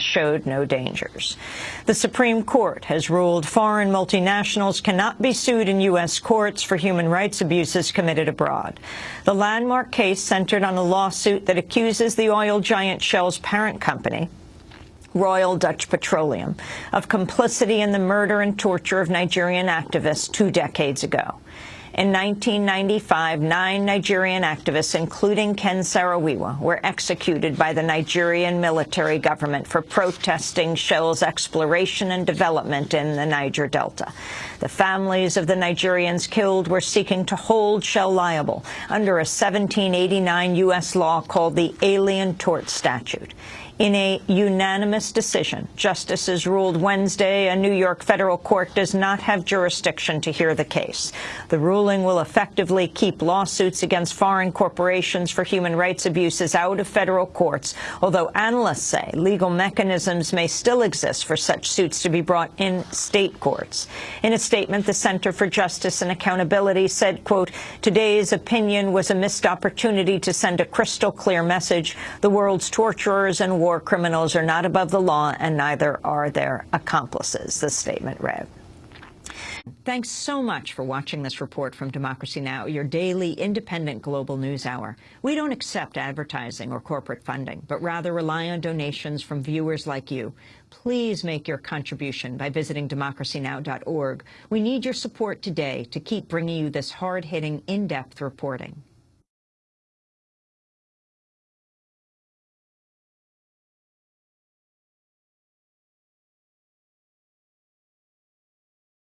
showed no dangers. The Supreme Court has ruled foreign multinationals cannot be sued in U.S. courts for human rights abuses committed abroad. The landmark case centered on a lawsuit that accuses the oil giant Shell's parent company, Royal Dutch Petroleum, of complicity in the murder and torture of Nigerian activists two decades ago. In 1995, nine Nigerian activists, including Ken Saro-Wiwa, were executed by the Nigerian military government for protesting Shell's exploration and development in the Niger Delta. The families of the Nigerians killed were seeking to hold Shell liable under a 1789 U.S. law called the Alien Tort Statute. In a unanimous decision, justices ruled Wednesday a New York federal court does not have jurisdiction to hear the case. The ruling will effectively keep lawsuits against foreign corporations for human rights abuses out of federal courts, although analysts say legal mechanisms may still exist for such suits to be brought in state courts. In a statement, the Center for Justice and Accountability said, quote, today's opinion was a missed opportunity to send a crystal clear message. The world's torturers and war criminals are not above the law, and neither are their accomplices, the statement read. Thanks so much for watching this report from Democracy Now!, your daily independent global news hour. We don't accept advertising or corporate funding, but rather rely on donations from viewers like you. Please make your contribution by visiting democracynow.org. We need your support today to keep bringing you this hard-hitting, in-depth reporting.